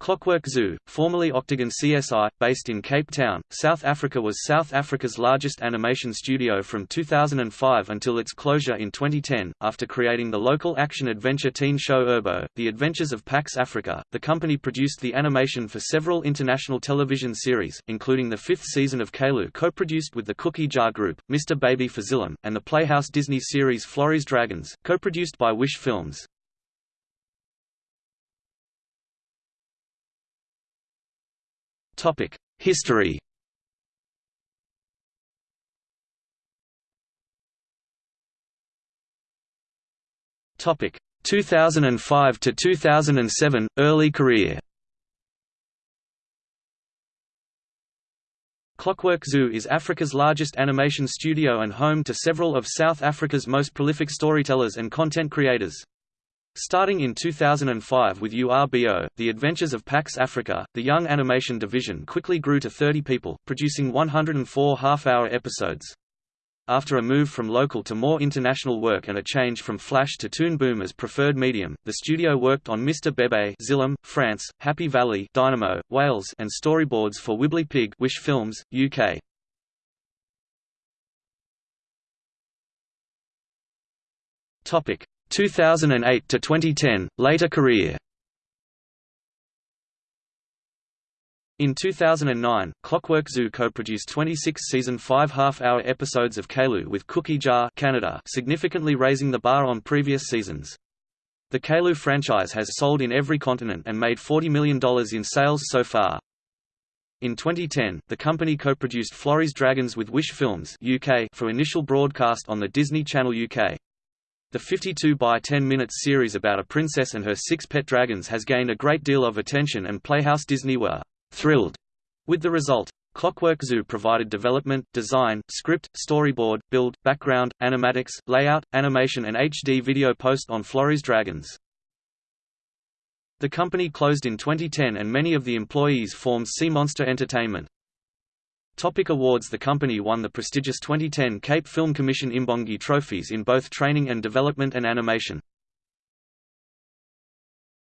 Clockwork Zoo, formerly Octagon CSI, based in Cape Town, South Africa was South Africa's largest animation studio from 2005 until its closure in 2010. After creating the local action-adventure teen show Urbo, The Adventures of Pax Africa, the company produced the animation for several international television series, including the fifth season of Caillou co-produced with the Cookie Jar Group, Mr. Baby for Xilam, and the Playhouse Disney series Florrie's Dragons, co-produced by Wish Films. Topic: History. Topic: 2005 to 2007 early career. Clockwork Zoo is Africa's largest animation studio and home to several of South Africa's most prolific storytellers and content creators. Starting in 2005 with URBO, The Adventures of Pax Africa, the young animation division quickly grew to 30 people, producing 104 half-hour episodes. After a move from local to more international work and a change from Flash to Toon Boom as preferred medium, the studio worked on Mr. Bebe Xilam, France, Happy Valley Dinamo, Wales and storyboards for Wibbly Pig Wish Films, UK. Topic 2008 to 2010, later career. In 2009, Clockwork Zoo co-produced 26-season five half-hour episodes of Caillou with Cookie Jar Canada, significantly raising the bar on previous seasons. The Caillou franchise has sold in every continent and made $40 million in sales so far. In 2010, the company co-produced Florrie's Dragons with Wish Films UK for initial broadcast on the Disney Channel UK. The 52 by 10 minutes series about a princess and her six pet dragons has gained a great deal of attention and Playhouse Disney were thrilled with the result. Clockwork Zoo provided development, design, script, storyboard, build, background, animatics, layout, animation and HD video post on Florrie's Dragons. The company closed in 2010 and many of the employees formed Sea Monster Entertainment. Topic awards The company won the prestigious 2010 Cape Film Commission Imbongi trophies in both training and development and animation.